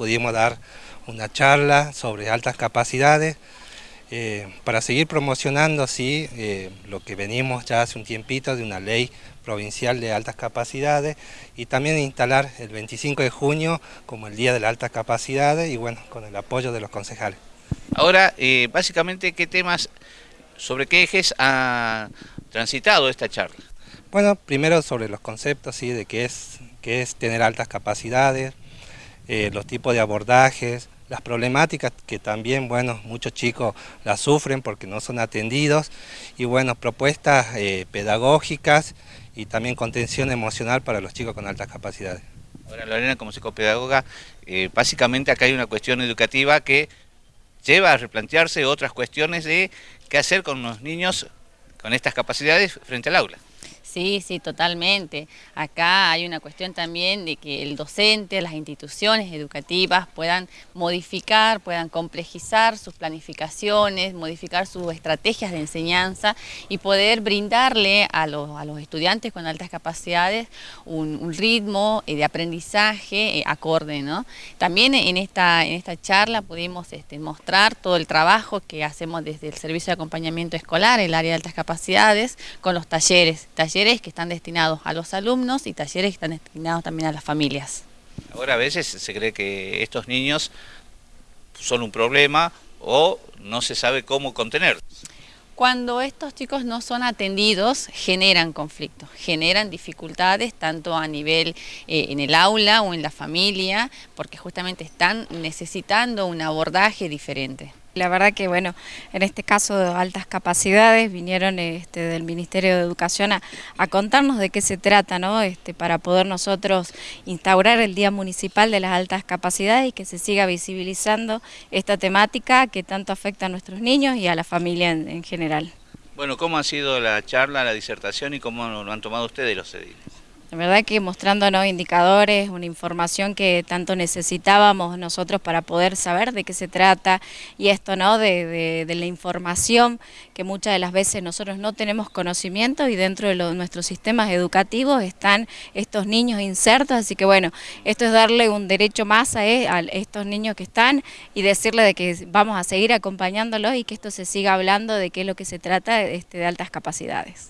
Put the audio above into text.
pudimos dar una charla sobre altas capacidades eh, para seguir promocionando así eh, lo que venimos ya hace un tiempito de una ley provincial de altas capacidades y también instalar el 25 de junio como el Día de las Altas Capacidades y bueno, con el apoyo de los concejales. Ahora, eh, básicamente, ¿qué temas, sobre qué ejes ha transitado esta charla? Bueno, primero sobre los conceptos, ¿sí? de qué es, qué es tener altas capacidades, los tipos de abordajes, las problemáticas que también, bueno, muchos chicos las sufren porque no son atendidos y, bueno, propuestas eh, pedagógicas y también contención emocional para los chicos con altas capacidades. Ahora, Lorena, como psicopedagoga, eh, básicamente acá hay una cuestión educativa que lleva a replantearse otras cuestiones de qué hacer con los niños con estas capacidades frente al aula. Sí, sí, totalmente. Acá hay una cuestión también de que el docente, las instituciones educativas puedan modificar, puedan complejizar sus planificaciones, modificar sus estrategias de enseñanza y poder brindarle a los, estudiantes con altas capacidades un, ritmo eh, de aprendizaje eh, acorde. ¿no? También en esta, en esta charla pudimos este, mostrar todo el trabajo que hacemos desde el Servicio de Acompañamiento Escolar, el área de altas capacidades, con los talleres, talleres que están destinados a los alumnos y talleres que están destinados también a las familias. Ahora a veces se cree que estos niños son un problema o no se sabe cómo contenerlos. Cuando estos chicos no son atendidos, generan conflictos, generan dificultades tanto a nivel eh, en el aula o en la familia, porque justamente están necesitando un abordaje diferente. La verdad que, bueno, en este caso de altas capacidades vinieron este, del Ministerio de Educación a, contarnos de qué se trata, ¿no? Este, para poder nosotros instaurar el Día Municipal de las Altas Capacidades y que se siga visibilizando esta temática que tanto afecta a nuestros niños y a la familia en, general. Bueno, ¿cómo ha sido la charla, la disertación y cómo lo han tomado ustedes los ediles? La verdad que mostrándonos indicadores, una información que tanto necesitábamos nosotros para poder saber de qué se trata y esto, ¿no? De, la información que muchas de las veces nosotros no tenemos conocimiento y dentro de nuestros sistemas educativos están estos niños insertos, así que bueno, esto es darle un derecho más a, e, a estos niños que están y decirle de que vamos a seguir acompañándolos y que esto se siga hablando de qué es lo que se trata este, de altas capacidades.